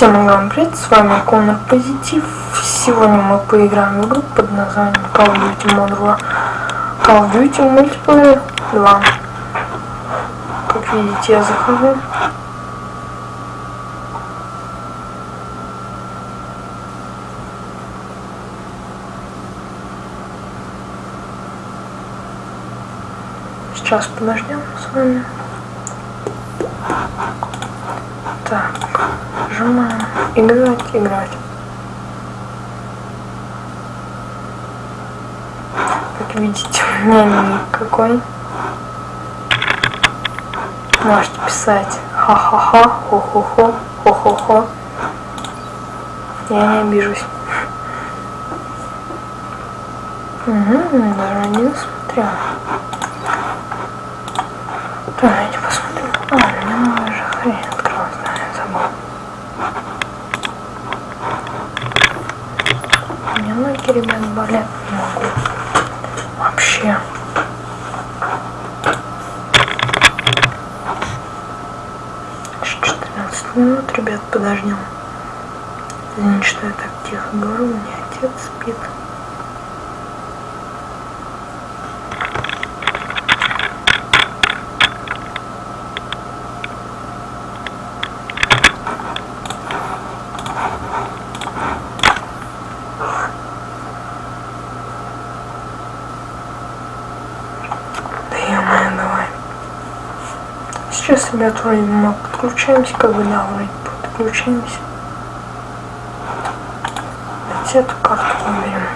Всем вам привет, с вами Конор Позитив. Сегодня мы поиграем в игру под названием Call of Duty Modern War. Call of Duty Multiplayer 2. Как видите, я захожу. Сейчас подождем с вами. Так, нажимаем играть, играть. Как видите, у меня никакой. Можете писать ха-ха-ха, хо-хо-хо, хо-хо-хо. Я не обижусь. Угу, даже не смотрел. Давайте посмотрим. А, у меня уже хрень открылась, да, я забыл. Ребят, болят не могу. Вообще. Еще 14 минут, ребят, подождем. Извините, что я так тихо говорю, у меня отец спит. Сейчас, ребят, вроде мы подключаемся, как бы, да, вроде подключаемся. Давайте эту карту выберем.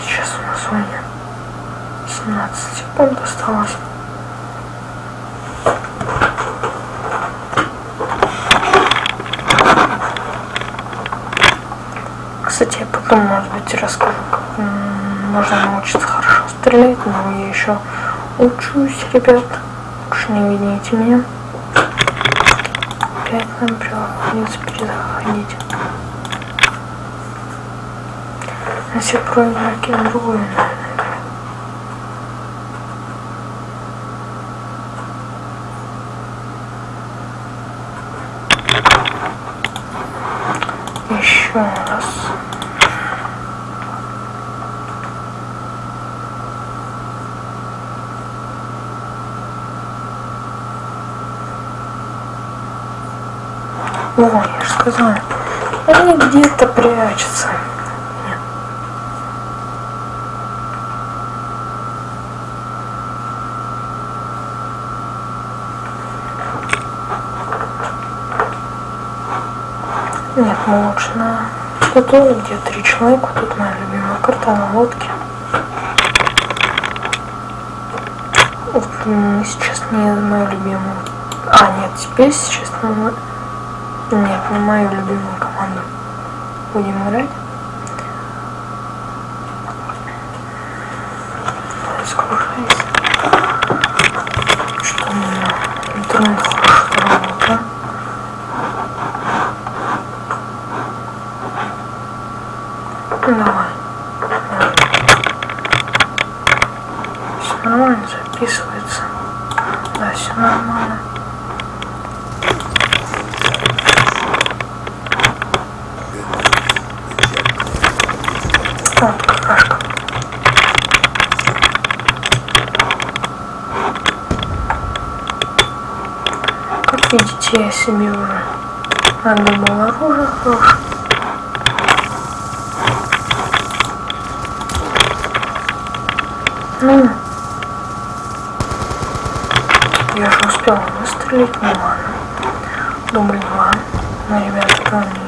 сейчас у нас время 17 осталось. Кстати, я потом, может быть, расскажу, как можно научиться хорошо стрелять, но я еще учусь, ребят. Уж не видите меня. Опять нам приходится перезаходить. Если проиграть другую, наверное. Еще раз. О, я же сказала, они где-то прячутся. Лучше на платоне, где три человека. Тут моя любимая карта на лодке. Вот, сейчас не мою любимую. А, нет, теперь сейчас на... Нет, не мою любимую команду. Будем играть. Разгружайся. Что у меня интернет хорошо работает. Давай. Все нормально записывается. Да, все нормально. Так, какашка. Как видите, я себе уже надумал оружие хорошее. Ну, я же успел выстрелить, ну ладно. Дубль два. Но ребята тоже не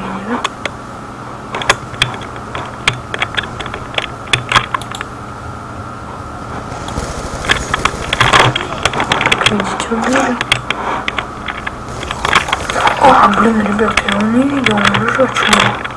Видите, убили. А, блин, ребят, я его не видел, он лежачий.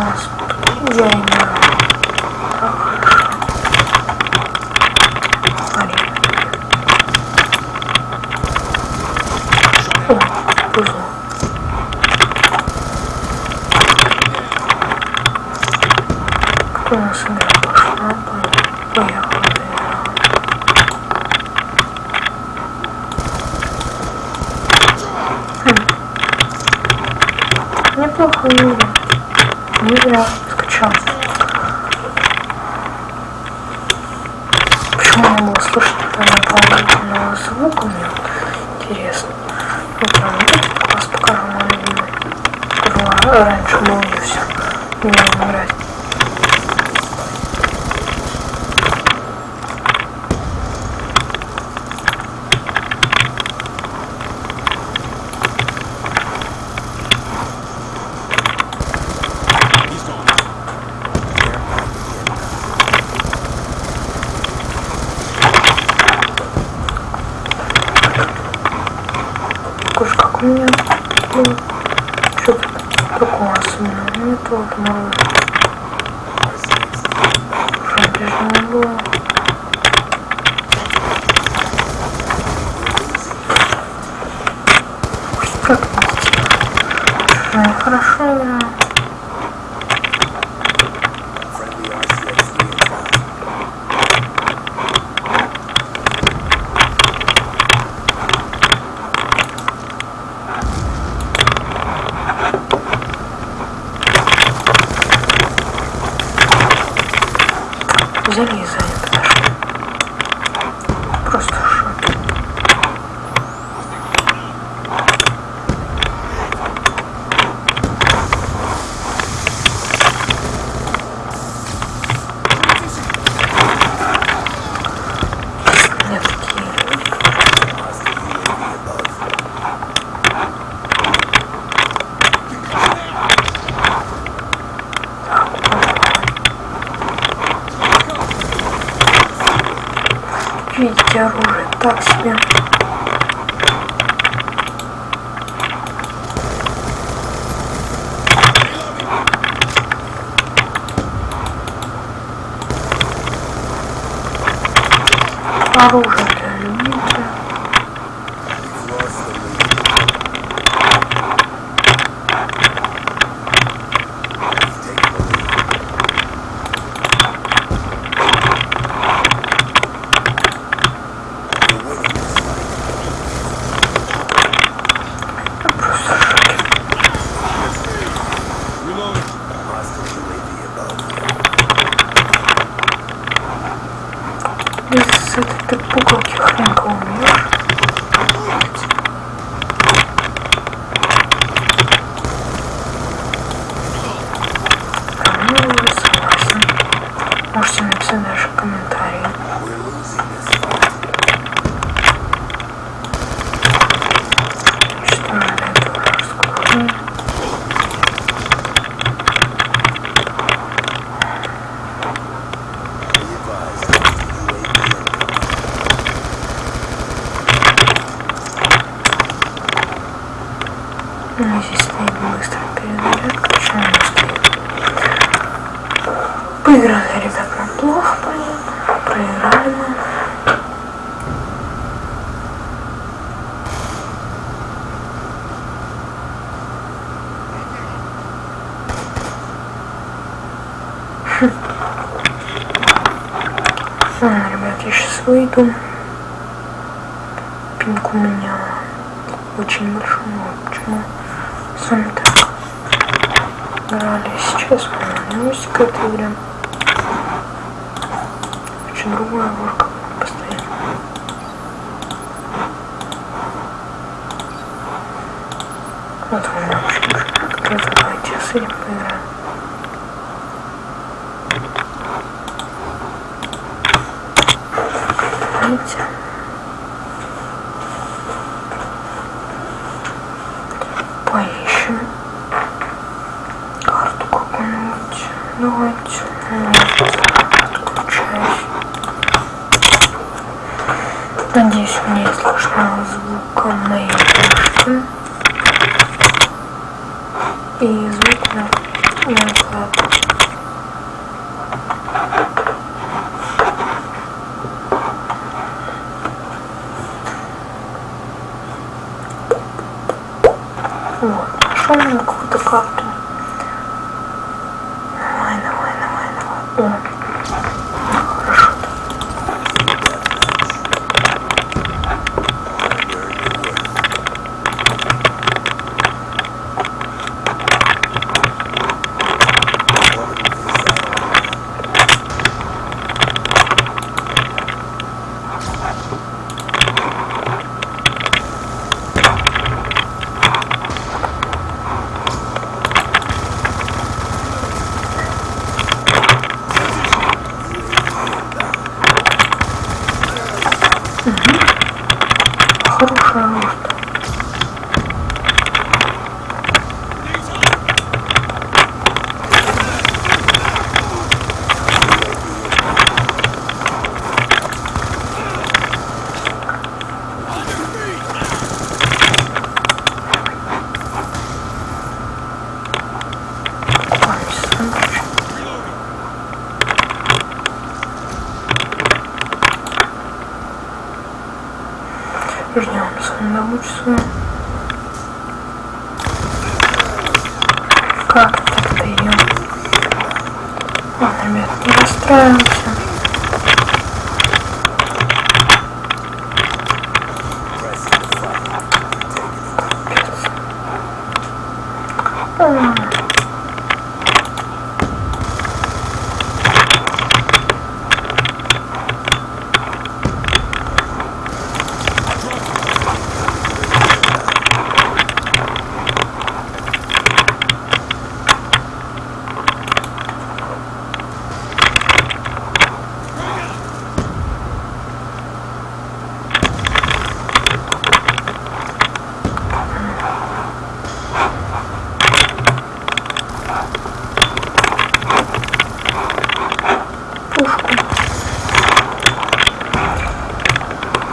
Gente. там слышно там звук у мне вот интересно. Ну, прям вот этот класс покажу, мой любимый. Раньше был и все. Мне нравится. уж как у меня, ну, блин, что-то такого особенного нету, вот мало. Шапежное было. Как-то. Хорошо. залезает. Просто. себя. Оружие. 뽀글게 그냥 그거네요. Выйду. Пинг у меня очень большой, почему с вами так играли сейчас на новости какая-то играем. Очень другая горка постоянно. Вот меня очень как-то давайте с этим поиграем. Видите? Поищем карту какую-нибудь. Давайте. Нет, отключаюсь. Надеюсь, мне слышно звук моей крышки. И звук на, на экран. Вот, нашел мне какую-то карту. Давай, давай, давай, давай. О, хорошо. Хорошая рост. Ладно, сэндвич. Ждем свой. Как так идем? Ладно, ребят, не расстраиваемся.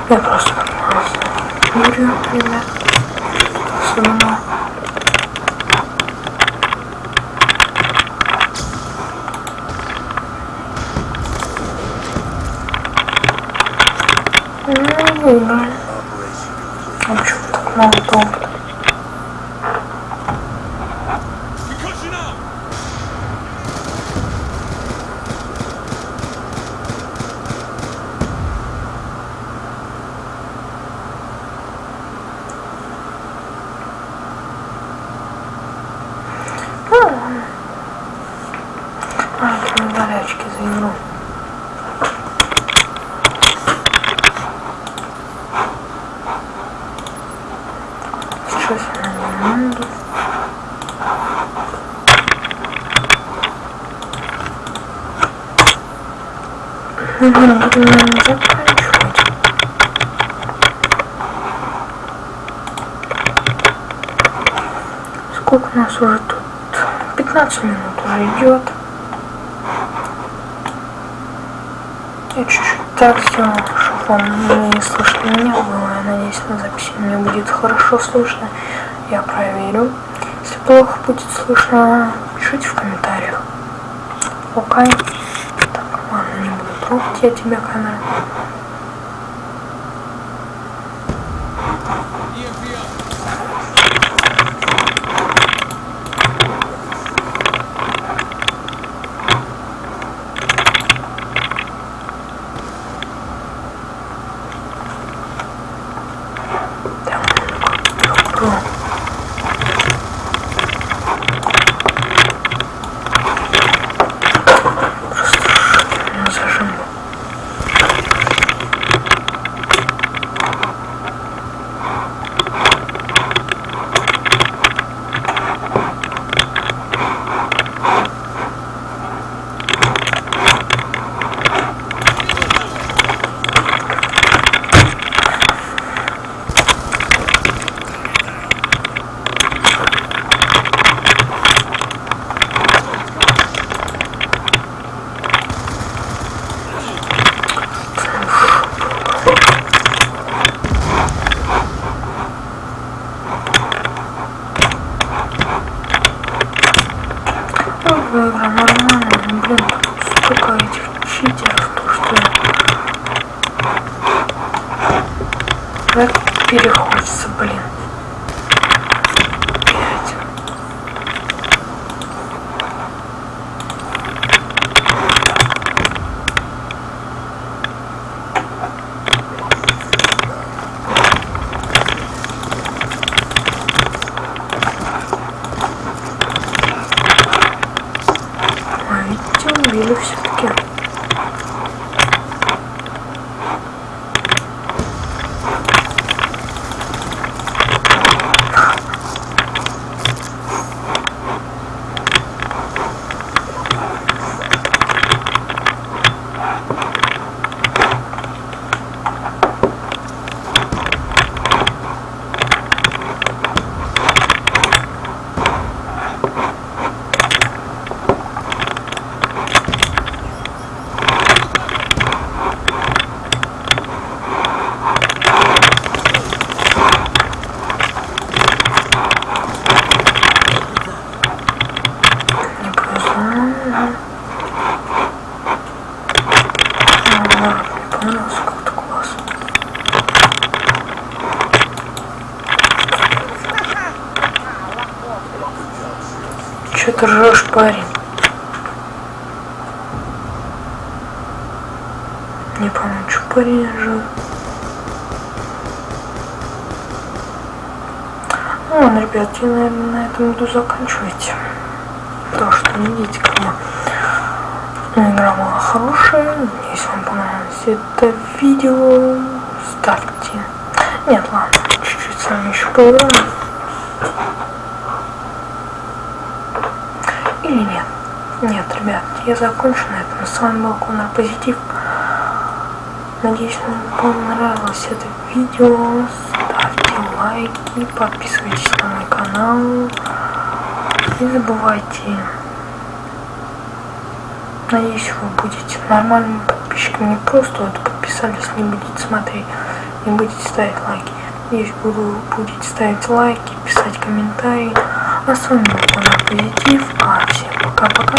よろしくお願いします。メールをくれなそのまま Сколько у нас уже тут? 15 минут уже идет. Я чуть-чуть так сделала, чтобы вам не слышно меня было. Я надеюсь, на записи мне будет хорошо слышно. я проверю. Если плохо будет слышно, пишите в комментариях. Окей. Так, ладно, не буду трогать я тебя камеру. Че ты ржешь, парень? Не помню, что парень ржет. Ну ладно, ребят, я, наверное, на этом буду заканчивать. Потому что видите, как бы ну, игра была хорошая. Если вам понравилось это видео, ставьте. Нет, ладно, чуть-чуть с вами еще поиграем. Или нет? Нет, ребят, я закончу на этом. С вами был Конор Позитив. Надеюсь, вам понравилось это видео. Ставьте лайки, подписывайтесь на мой канал. Не забывайте. Надеюсь, вы будете нормальными подписчиками. Не просто вот подписались, не будете смотреть, не будете ставить лайки. Надеюсь, буду, будете ставить лайки, писать комментарии. А с вами был Конор Позитив. А пока-пока.